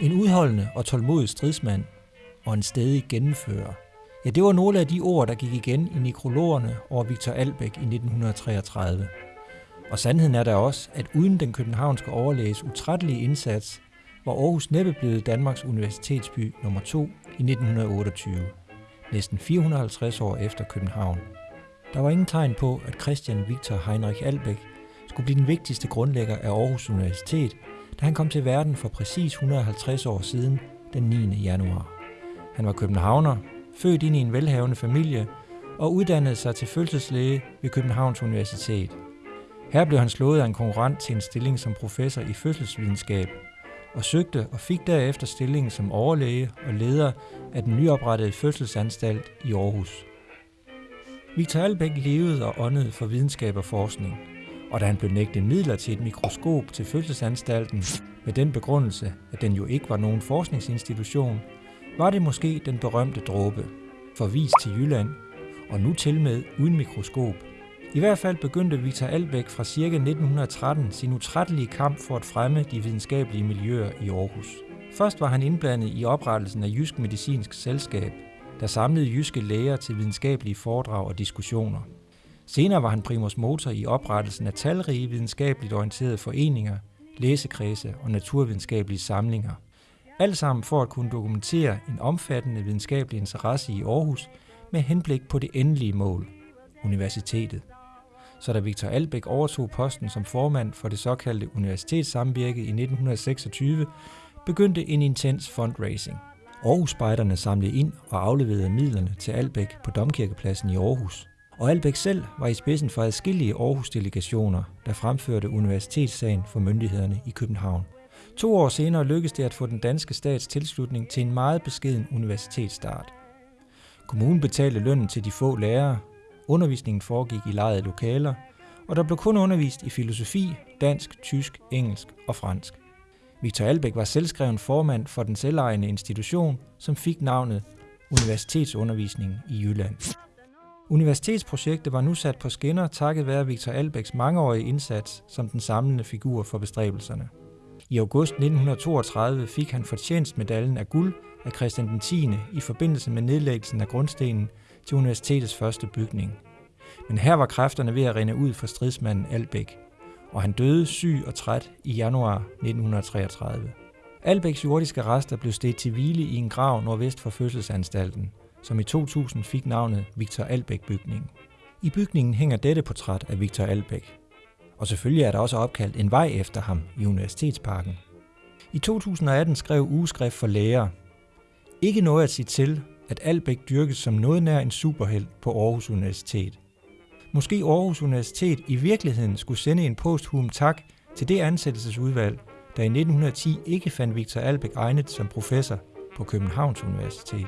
En udholdende og tålmodig stridsmand og en stedig gennemfører. Ja, det var nogle af de ord, der gik igen i nekrologerne over Victor Albæk i 1933. Og sandheden er der også, at uden den københavnske overlæges utrættelige indsats, var Aarhus næppe blevet Danmarks universitetsby nummer 2 i 1928, næsten 450 år efter København. Der var ingen tegn på, at Christian Victor Heinrich Albæk skulle blive den vigtigste grundlægger af Aarhus Universitet, da han kom til verden for præcis 150 år siden, den 9. januar. Han var københavner, født ind i en velhavende familie og uddannede sig til fødselslæge ved Københavns Universitet. Her blev han slået af en konkurrent til en stilling som professor i fødselsvidenskab, og søgte og fik derefter stillingen som overlæge og leder af den nyoprettede fødselsanstalt i Aarhus. Victor Albeck levede og åndede for videnskab og forskning, og da han blev nægtet midler til et mikroskop til fødselsanstalten med den begrundelse, at den jo ikke var nogen forskningsinstitution, var det måske den berømte dråbe, forvist til Jylland, og nu til med uden mikroskop. I hvert fald begyndte Victor Albæk fra ca. 1913 sin utrættelige kamp for at fremme de videnskabelige miljøer i Aarhus. Først var han indblandet i oprettelsen af Jysk Medicinsk Selskab, der samlede jyske læger til videnskabelige foredrag og diskussioner. Senere var han primus motor i oprettelsen af talrige videnskabeligt orienterede foreninger, læsekredse og naturvidenskabelige samlinger. Alt sammen for at kunne dokumentere en omfattende videnskabelig interesse i Aarhus med henblik på det endelige mål, universitetet. Så da Victor Albæk overtog posten som formand for det såkaldte universitetssamvirke i 1926, begyndte en intens fundraising. Aarhus-spejderne samlede ind og afleverede midlerne til Albæk på Domkirkepladsen i Aarhus. Og Albeck selv var i spidsen for adskillige Aarhus-delegationer, der fremførte universitetssagen for myndighederne i København. To år senere lykkedes det at få den danske stats tilslutning til en meget beskeden universitetsstart. Kommunen betalte lønnen til de få lærere, undervisningen foregik i lejede lokaler, og der blev kun undervist i filosofi, dansk, tysk, engelsk og fransk. Victor Albeck var selvskreven formand for den selvejende institution, som fik navnet Universitetsundervisning i Jylland. Universitetsprojektet var nu sat på skinner takket være Victor Albæks mangeårige indsats som den samlende figur for bestræbelserne. I august 1932 fik han fortjenstmedaljen af guld af Christian den 10. i forbindelse med nedlæggelsen af grundstenen til universitetets første bygning. Men her var kræfterne ved at rinde ud for stridsmanden Albæk, og han døde syg og træt i januar 1933. Albæks jordiske rester blev stedt til hvile i en grav nordvest for fødselsanstalten, som i 2000 fik navnet Victor Albæk-bygningen. I bygningen hænger dette portræt af Victor Albæk, og selvfølgelig er der også opkaldt en vej efter ham i Universitetsparken. I 2018 skrev Ugeskrift for Læger, ikke noget at sige til, at Albæk dyrkes som noget nær en superhelt på Aarhus Universitet. Måske Aarhus Universitet i virkeligheden skulle sende en posthum tak til det ansættelsesudvalg, der i 1910 ikke fandt Victor Albæk egnet som professor på Københavns Universitet.